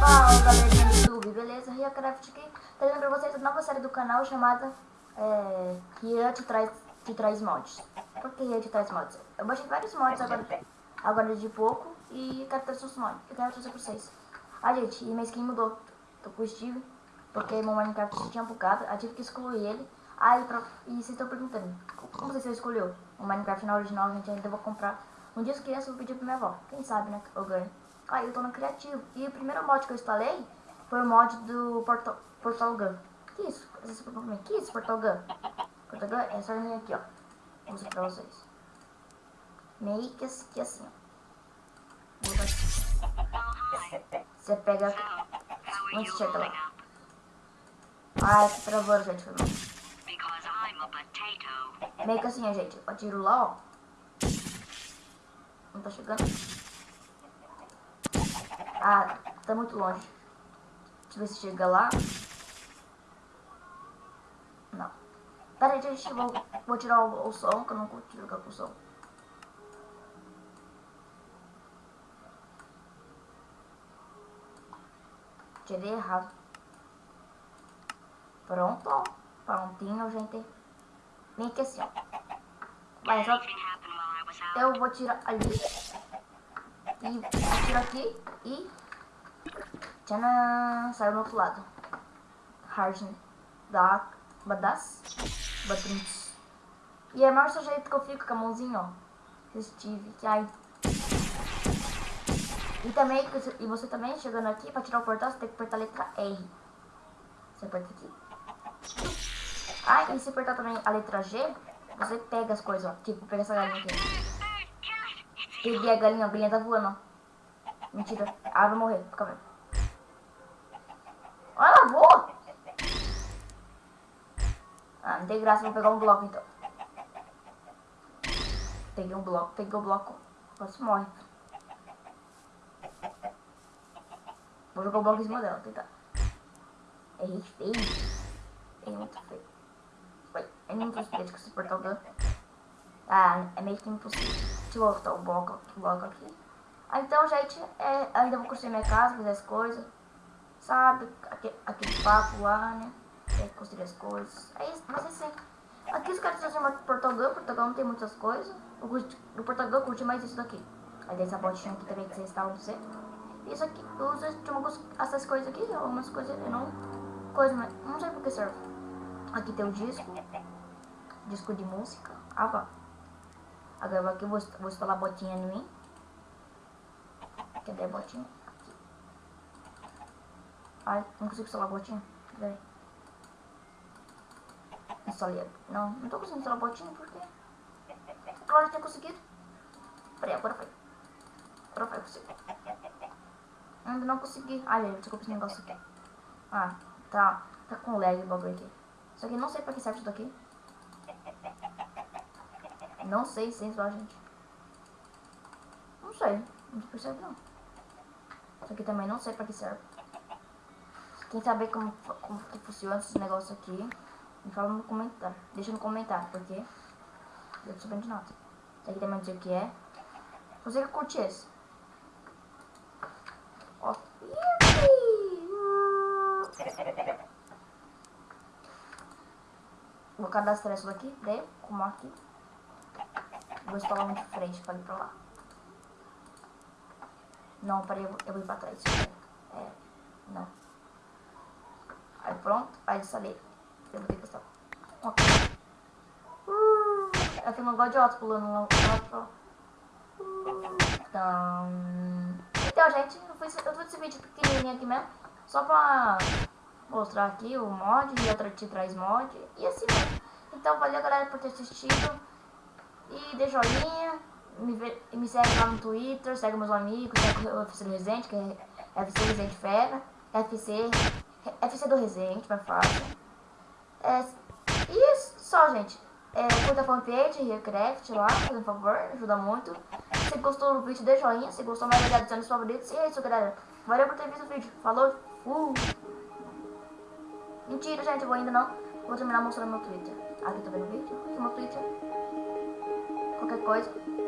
Fala galerinha do YouTube, beleza? RiaCraft aqui, trazendo pra vocês a nova série do canal chamada é, Ria te traz, te traz mods. Por que Ria te traz mods? Eu baixei vários mods agora, agora de pouco e quero trazer os mods, eu quero trazer pra vocês. Ah gente, e minha skin mudou, tô com o Steve, porque meu Minecraft tinha bugado, eu tive que excluir ele. Aí, pra, e vocês estão perguntando, como você escolheu o Minecraft na original, gente, ainda vou comprar. Um dia eu criança eu vou pedir pra minha avó, quem sabe, né, eu ganho. Aí eu tô no criativo. E o primeiro mod que eu instalei foi o mod do Portal, Portal Gun. Que isso? É que isso, Portal Gun? Portal Gun é essa linha aqui, ó. Vou mostrar pra vocês. Meio que assim, assim ó. Você pega... Onde chega lá? Ah, que travou, gente. Foi mal. Meio que assim, ó, gente. Eu atiro lá, ó. Não tá chegando. Ah, tá muito longe. Deixa eu ver se chega lá. Não. Pera aí, gente. Vou, vou tirar o, o som, que eu não curto jogar com o som. Tirei errado. Pronto. Prontinho, gente. Vem aqui assim, ó. Mas só... Eu vou tirar ali. E tiro aqui e... Tchanan! Saiu do outro lado. Hardin. Da... Badas. Badrins. E é o maior jeito que eu fico com a mãozinha, ó. Steve, que ai. E também, e você também, chegando aqui, pra tirar o portal, você tem que apertar a letra R. Você aperta aqui. Ah, e se apertar também a letra G, você pega as coisas, ó. Tipo, pega essa galinha aqui. Peguei a galinha, a galinha tá voando, ó. Mentira. Ah, vai morrer. Fica vendo. Olha, ela voa! Ah, não tem graça, vou pegar um bloco então. Peguei um bloco, peguei um bloco. Quase morre. Vou jogar o bloco em cima dela, tentar. Errei feio. Errei muito feio. É muito impossível de suportar o dano. Ah, é meio que impossível. Deixa eu voltar o bloco, o aqui. Ah, então, gente, é, ainda vou construir minha casa, fazer as coisas. Sabe? Aquele, aquele papo lá, né? Que construir as coisas. É isso, mas é assim. Aqui os caras chamam Portugal, Portugal não tem muitas coisas. No Portugal eu curti mais isso daqui. Aí tem essa botinha aqui também que você no você. Isso aqui, eu uso algumas, essas coisas aqui, algumas coisas não. Coisa, mas não sei por que serve. Aqui tem o disco disco de música. Ah, vá. Agora aqui eu vou, vou instalar a botinha em mim. Cadê a botinha? Aqui. Ai, não consigo instalar a botinha. Peraí. Instalei. Não, não tô conseguindo instalar a botinha porque... Claro que tinha conseguido. Peraí, agora foi. Agora foi, consegui. Ainda não consegui. Ai, desculpa esse negócio aqui. Ah, tá, tá com lag o bagulho aqui. Isso aqui não sei pra que serve isso daqui. Não sei se só, gente. Não sei. Não percebe não. Isso aqui também não sei pra que serve. Quem saber como, como que funciona esse negócio aqui, me fala no comentário. Deixa no comentário, porque eu tô sabendo de nada. Isso aqui também dizer o que é. Você que curte esse. Ó. Vou cadastrar isso daqui, daí, como aqui. Vou instalar um de frente pra ir pra lá. Não, peraí, eu, eu vou ir pra trás. É, não. Aí pronto, aí instalei. Eu vou ter que. Ok. Uh, eu não gosto de auto pulando lá lá. Então... Então, gente, eu fiz, eu fiz esse vídeo pequenininho aqui mesmo. Só pra mostrar aqui o mod e outra te traz mod. E assim mesmo. Então, valeu galera por ter assistido. E dê joinha, me, me segue lá no Twitter, segue meus amigos, segue o FC do Resende, que é FC Resende Fera, FC, FC do Resende, mais fácil. É, e só, gente. É, curta a fanpage, Recraft lá, por favor, ajuda muito. Se gostou do vídeo, dê joinha. Se gostou, mais adicione os favoritos. E é isso, galera. Valeu por ter visto o vídeo. Falou. Uh. Mentira, gente, eu vou ainda não. Vou terminar mostrando meu Twitter. Aqui tô vendo o vídeo. Aqui no Twitter. Qualquer coisa.